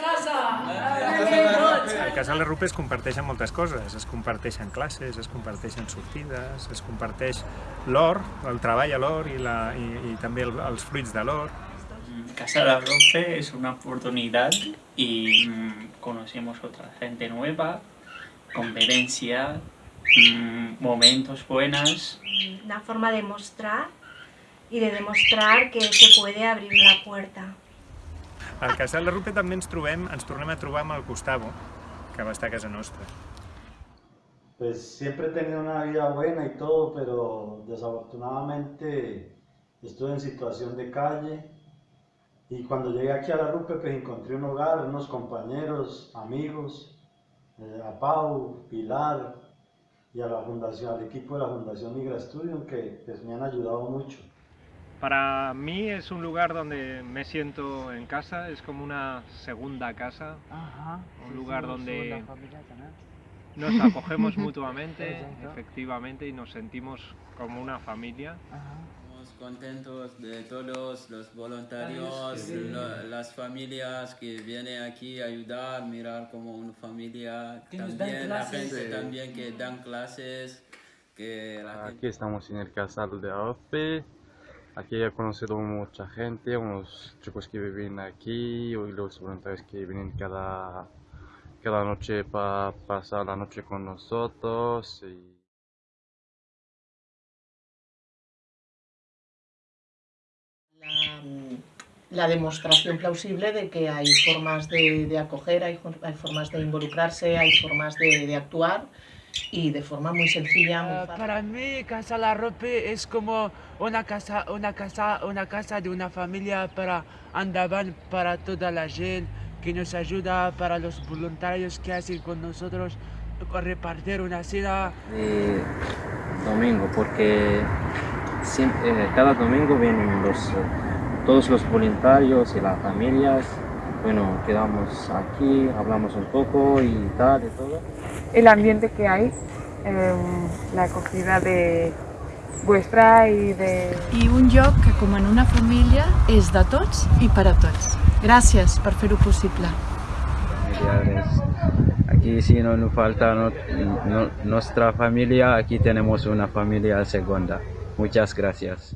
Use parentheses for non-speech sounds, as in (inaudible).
casa! Al casal de Rupe es comparteixen moltes coses, es comparteixen classes, es comparteixen sortides, es comparteix l'or, el treball a l'or i, la, i, i també el, els fruits de l'or. Casa La Rofe es una oportunidad y mm, conocemos otra gente nueva, convivencia, mm, momentos buenos. Una forma de mostrar y de demostrar que se puede abrir la puerta. Al casal de Rupe també ens trobem, ens tornem a trobar amb el Gustavo, que va estar a casa nostra. Pues siempre he tenido una vida buena y todo, pero desafortunadamente estuve en situación de calle y cuando llegué aquí a la RUPE pues encontré un hogar, unos compañeros, amigos, eh, a Pau, Pilar y a la fundación, al equipo de la Fundación Migra Studium que pues, me han ayudado mucho. Para mí es un lugar donde me siento en casa, es como una segunda casa, Ajá. un lugar donde segunda familia también. nos acogemos (laughs) mutuamente, Exacto. efectivamente, y nos sentimos como una familia. Ajá. Estamos contentos de todos los voluntarios, lo- las familias que vienen aquí a ayudar, mirar como una familia, Que también la gente también que dan clases, que la gente... Aquí estamos en el casal de AOPE. Aquí he conocido mucha gente, unos chicos que viven aquí y los voluntarios que vienen cada, cada noche para pasar la noche con nosotros. la, la demostración plausible de que hay formas de, de acoger, hay, hay formas de involucrarse, hay formas de, de actuar y de forma muy sencilla, muy Ah, para mí, Casa La Rope es como una casa, una casa, una casa de una familia para Andaban, para toda la gente que nos ayuda, para los voluntarios que hacen con nosotros con repartir una cena. domingo porque siempre, eh, cada domingo vienen los, eh, todos los voluntarios y las familias. Bueno, quedamos aquí, hablamos un poco y tal y todo. el ambiente que hay, em, la acogida de vuestra i de... i un lloc que, com en una família, és de tots i per a tots. Gràcies per fer-ho possible. Aquí si no nos falta no- no- nuestra familia, aquí tenemos una familia segunda. Muchas gracias.